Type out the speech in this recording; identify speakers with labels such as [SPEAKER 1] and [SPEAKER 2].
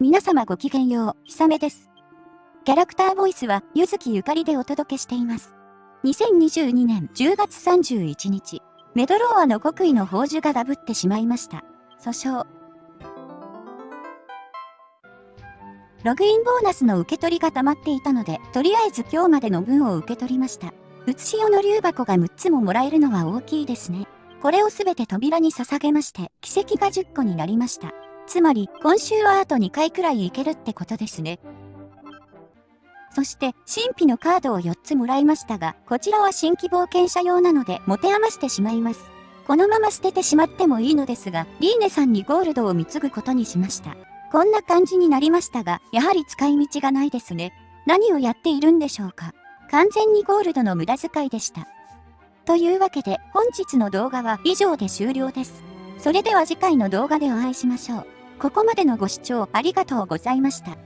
[SPEAKER 1] 皆様ごきげんよう、ひさめです。キャラクターボイスは、ゆずきゆかりでお届けしています。2022年10月31日、メドローアの国威の宝珠がダブってしまいました。訴訟。ログインボーナスの受け取りが溜まっていたので、とりあえず今日までの分を受け取りました。うつしおの竜箱が6つももらえるのは大きいですね。これをすべて扉に捧げまして、奇跡が10個になりました。つまり、今週はあと2回くらいいけるってことですね。そして、神秘のカードを4つもらいましたが、こちらは新規冒険者用なので、持て余してしまいます。このまま捨ててしまってもいいのですが、リーネさんにゴールドを貢ぐことにしました。こんな感じになりましたが、やはり使い道がないですね。何をやっているんでしょうか。完全にゴールドの無駄遣いでした。というわけで、本日の動画は以上で終了です。それでは次回の動画でお会いしましょう。ここまでのご視聴ありがとうございました。